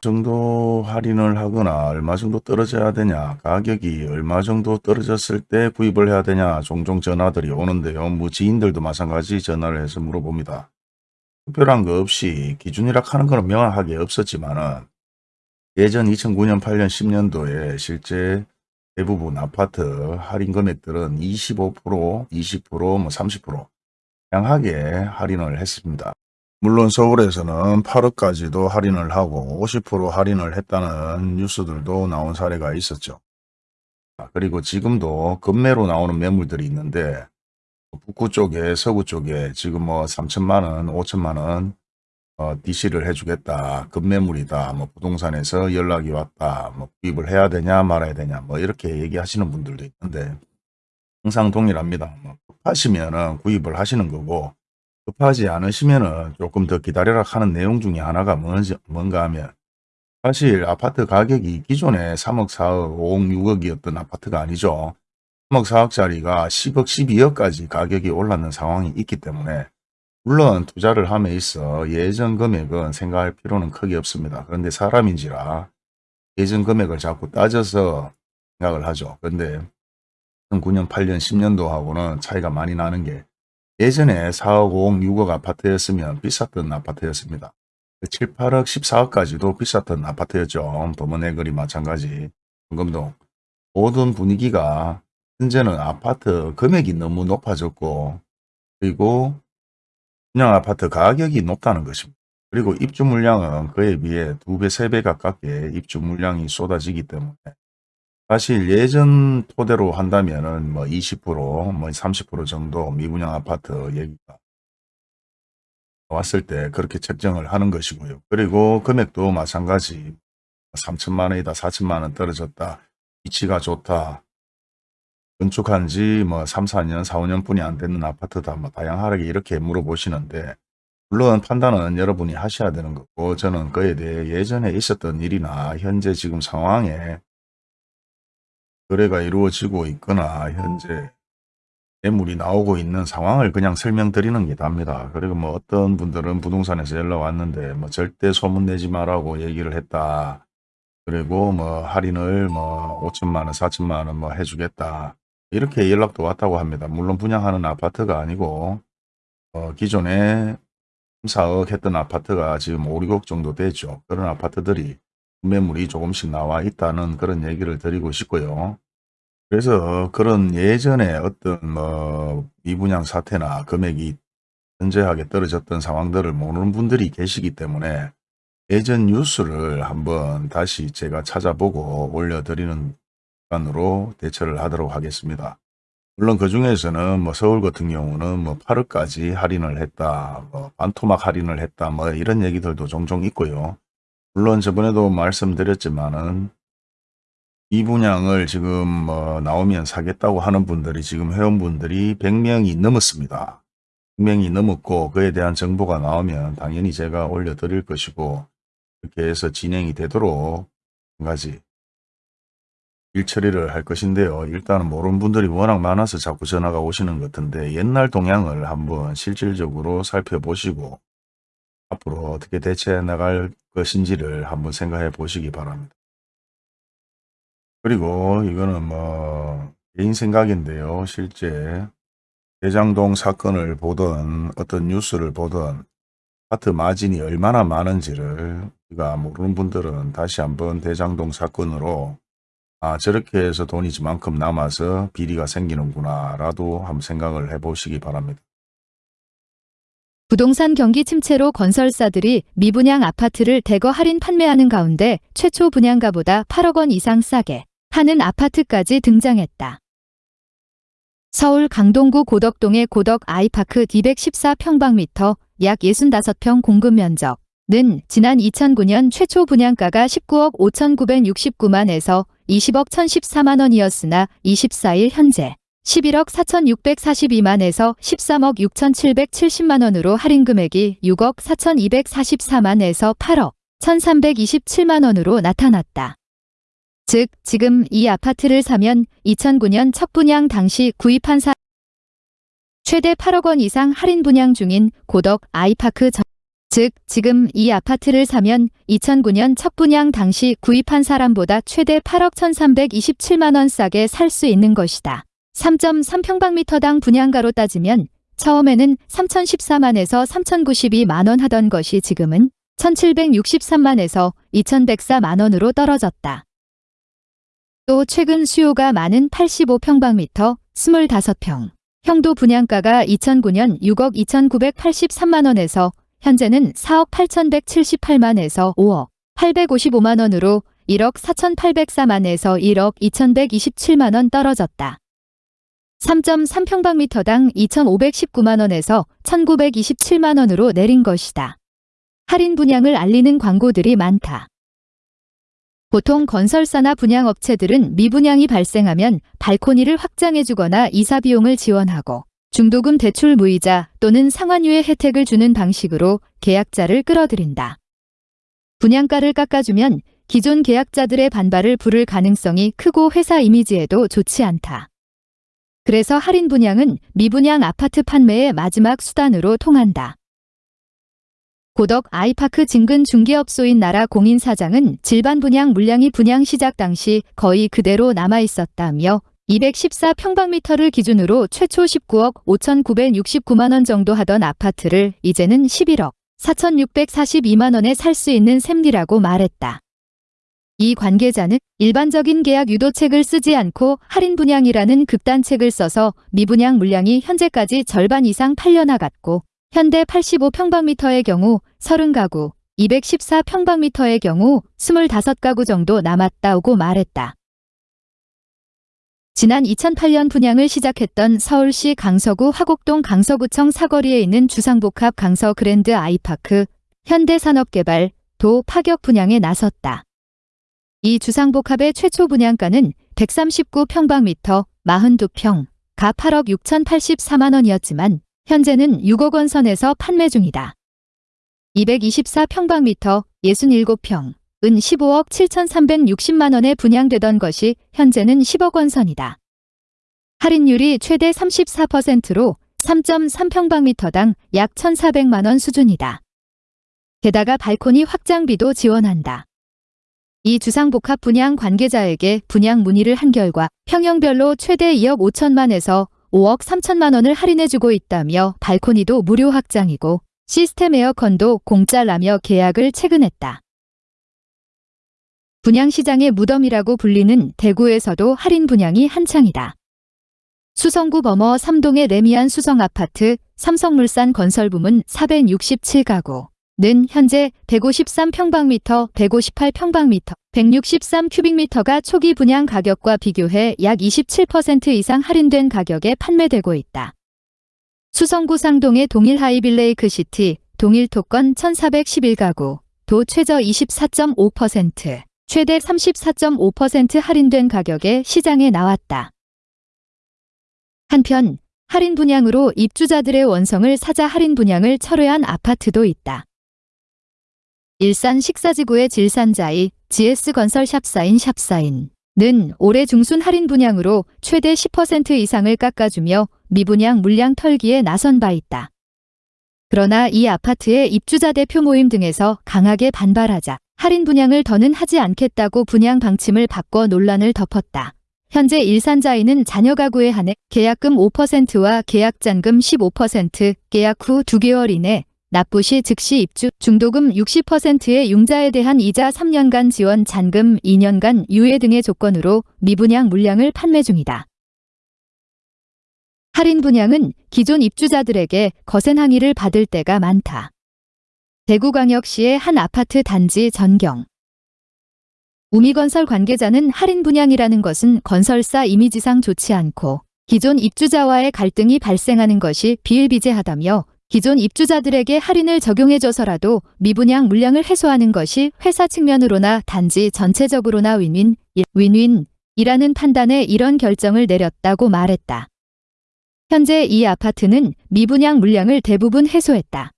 정도 할인을 하거나 얼마 정도 떨어져야 되냐 가격이 얼마 정도 떨어졌을 때 구입을 해야 되냐 종종 전화들이 오는데요. 뭐 지인들도 마찬가지 전화를 해서 물어봅니다. 특별한 거 없이 기준이라 하는 거는 명확하게 없었지만은 예전 2009년 8년 10년도에 실제 대부분 아파트 할인 금액들은 25% 20%뭐 30% 다양하게 할인을 했습니다. 물론 서울에서는 8억까지도 할인을 하고 50% 할인을 했다는 뉴스들도 나온 사례가 있었죠. 아, 그리고 지금도 급매로 나오는 매물들이 있는데 북구 쪽에 서구 쪽에 지금 뭐 3천만 원, 5천만 원 어, DC를 해주겠다. 급매물이다. 뭐 부동산에서 연락이 왔다. 뭐 구입을 해야 되냐 말아야 되냐 뭐 이렇게 얘기하시는 분들도 있는데 항상 동일합니다. 뭐 급하시면은 구입을 하시는 거고 급하지 않으시면은 조금 더 기다려라 하는 내용 중에 하나가 뭔지, 뭔가 하면 사실 아파트 가격이 기존에 3억, 4억, 5억, 6억이었던 아파트가 아니죠. 3억, 4억짜리가 10억, 12억까지 가격이 올랐는 상황이 있기 때문에 물론 투자를 함에 있어 예전 금액은 생각할 필요는 크게 없습니다. 그런데 사람인지라 예전 금액을 자꾸 따져서 생각을 하죠. 그런데 2009년, 8년, 10년도하고는 차이가 많이 나는 게 예전에 4억, 5억, 6억 아파트였으면 비쌌던 아파트였습니다. 7, 8억, 14억까지도 비쌌던 아파트였죠. 범원의거리 마찬가지. 금동 모든 분위기가 현재는 아파트 금액이 너무 높아졌고 그리고 분양 아파트 가격이 높다는 것입니다. 그리고 입주 물량은 그에 비해 두 배, 세배 가깝게 입주 물량이 쏟아지기 때문에 사실 예전 토대로 한다면은 뭐 20%, 뭐 30% 정도 미분양 아파트 얘기가 왔을 때 그렇게 책정을 하는 것이고요. 그리고 금액도 마찬가지. 3천만 원이다, 4천만 원 떨어졌다, 위치가 좋다, 건축한 지 뭐 3, 4년, 4, 5년 뿐이 안 되는 아파트다, 뭐 다양하게 이렇게 물어보시는데 물론 판단은 여러분이 하셔야 되는 거고 저는 그에 대해 예전에 있었던 일이나 현재 지금 상황에 거래가 이루어지고 있거나 현재 매물이 나오고 있는 상황을 그냥 설명드리는 게 답니다. 그리고 뭐 어떤 분들은 부동산에서 연락 왔는데 뭐 절대 소문 내지 말라고 얘기를 했다. 그리고 뭐 할인을 뭐 5천만 원, 4천만 원 뭐 해주겠다. 이렇게 연락도 왔다고 합니다. 물론 분양하는 아파트가 아니고 어 기존에 4억 했던 아파트가 지금 5, 6억 정도 되죠. 그런 아파트들이 매물이 조금씩 나와 있다는 그런 얘기를 드리고 싶고요. 그래서 그런 예전에 어떤 뭐 미분양 사태나 금액이 현저하게 떨어졌던 상황들을 모르는 분들이 계시기 때문에 예전 뉴스를 한번 다시 제가 찾아보고 올려드리는 시간으로 대처를 하도록 하겠습니다. 물론 그 중에서는 뭐 서울 같은 경우는 뭐 8억까지 할인을 했다, 뭐 반토막 할인을 했다, 뭐 이런 얘기들도 종종 있고요. 물론 저번에도 말씀드렸지만은 이 분양을 지금 뭐 나오면 사겠다고 하는 분들이 지금 회원분들이 100명이 넘었습니다. 100명이 넘었고 그에 대한 정보가 나오면 당연히 제가 올려드릴 것이고 그렇게 해서 진행이 되도록 한 가지 일 처리를 할 것인데요. 일단은 모르는 분들이 워낙 많아서 자꾸 전화가 오시는 것 같은데 옛날 동향을 한번 실질적으로 살펴보시고 앞으로 어떻게 대처해 나갈 것인지를 한번 생각해 보시기 바랍니다. 그리고 이거는 뭐 개인 생각인데요. 실제 대장동 사건을 보던 어떤 뉴스를 보던 아파트 마진이 얼마나 많은지를 우리가 모르는 분들은 다시 한번 대장동 사건으로 아 저렇게 해서 돈이 이만큼 남아서 비리가 생기는구나 라도 한번 생각을 해 보시기 바랍니다. 부동산 경기 침체로 건설사들이 미분양 아파트를 대거 할인 판매하는 가운데 최초 분양가보다 8억 원 이상 싸게 하는 아파트까지 등장했다. 서울 강동구 고덕동의 고덕 아이파크 214평방미터 약 65평 공급 면적는 지난 2009년 최초 분양가가 19억 5,969만에서 20억 1,014만 원이었으나 24일 현재 11억 4,642만에서 13억 6,770만 원으로 할인 금액이 6억 4,244만에서 8억 1,327만 원으로 나타났다. 즉, 지금 이 아파트를 사면 2009년 첫 분양 당시 구입한 사 최대 8억 원 이상 할인 분양 중인 고덕 아이파크 전 즉, 지금 이 아파트를 사면 2009년 첫 분양 당시 구입한 사람보다 최대 8억 1327만 원 싸게 살 수 있는 것이다. 3.3평방미터당 분양가로 따지면 처음에는 3,014만에서 3,092만 원 하던 것이 지금은 1,763만에서 2,104만 원으로 떨어졌다. 또 최근 수요가 많은 85평방미터 25평 형도 분양가가 2009년 6억 2,983만 원에서 현재는 4억 8,178만에서 5억 855만 원으로 1억 4,804만에서 1억 2,127만 원 떨어졌다. 3.3평방미터당 2,519만 원에서 1,927만 원으로 내린 것이다. 할인 분양을 알리는 광고들이 많다. 보통 건설사나 분양업체들은 미분양이 발생하면 발코니를 확장해주거나 이사 비용을 지원하고 중도금 대출 무이자 또는 상환유예 혜택을 주는 방식으로 계약자를 끌어들인다. 분양가를 깎아주면 기존 계약자들의 반발을 부를 가능성이 크고 회사 이미지에도 좋지 않다. 그래서 할인 분양은 미분양 아파트 판매의 마지막 수단으로 통한다. 고덕 아이파크 진근 중개업소인 나라 공인 사장은 질반 분양 물량이 분양 시작 당시 거의 그대로 남아 있었다며 214평방미터를 기준으로 최초 19억 5,969만 원 정도 하던 아파트를 이제는 11억 4,642만 원에 살 수 있는 셈이라고 말했다. 이 관계자는 일반적인 계약 유도책을 쓰지 않고 할인 분양이라는 극단책을 써서 미분양 물량이 현재까지 절반 이상 팔려나갔고 현대 85평방미터의 경우 30가구, 214평방미터의 경우 25가구 정도 남았다고 말했다. 지난 2008년 분양을 시작했던 서울시 강서구 화곡동 강서구청 사거리에 있는 주상복합 강서 그랜드 아이파크 현대산업개발 도 파격 분양에 나섰다. 이 주상복합의 최초 분양가는 139평방미터 42평, 가 8억 6,084만 원이었지만 현재는 6억 원 선에서 판매 중이다. 224평방미터 67평, 은 15억 7,360만 원에 분양되던 것이 현재는 10억 원 선이다. 할인율이 최대 34%로 3.3평방미터당 약 1,400만 원 수준이다. 게다가 발코니 확장비도 지원한다. 이 주상복합 분양 관계자에게 분양 문의를 한 결과 평형별로 최대 2억 5천만에서 5억 3천만 원을 할인해주고 있다며 발코니도 무료 확장이고 시스템 에어컨도 공짜라며 계약을 체근했다. 분양시장의 무덤이라고 불리는 대구에서도 할인 분양이 한창이다. 수성구 범어 3동의 레미안 수성아파트 삼성물산 건설부문 467가구 는 현재 153평방미터, 158평방미터, 163큐빅미터가 초기 분양 가격과 비교해 약 27% 이상 할인된 가격에 판매되고 있다. 수성구 상동의 동일 하이빌레이크 시티, 동일 토건 1411가구, 도 최저 24.5%, 최대 34.5% 할인된 가격에 시장에 나왔다. 한편 할인 분양으로 입주자들의 원성을 사자 할인 분양을 철회한 아파트도 있다. 일산 식사지구의 질산자이 GS건설 샵 사인 샵 사인 는 올해 중순 할인 분양으로 최대 10% 이상을 깎아주며 미분양 물량 털기에 나선 바 있다. 그러나 이 아파트의 입주자 대표 모임 등에서 강하게 반발하자 할인 분양을 더는 하지 않겠다고 분양 방침을 바꿔 논란을 덮었다. 현재 일산자인은 자녀 가구에 한해 계약금 5%와 계약잔금 15%, 계약 후 2개월 이내 납부 시 즉시 입주, 중도금 60%의 융자에 대한 이자 3년간 지원 잔금 2년간 유예 등의 조건으로 미분양 물량을 판매 중이다. 할인 분양은 기존 입주자들에게 거센 항의를 받을 때가 많다. 대구광역시의 한 아파트 단지 전경. 우미건설 관계자는 할인 분양이라는 것은 건설사 이미지상 좋지 않고 기존 입주자와의 갈등이 발생하는 것이 비일비재하다며 기존 입주자들에게 할인을 적용해줘서라도 미분양 물량을 해소하는 것이 회사 측면으로나 단지 전체적으로나 윈윈, 윈윈이라는 판단에 이런 결정을 내렸다고 말했다. 현재 이 아파트는 미분양 물량을 대부분 해소했다.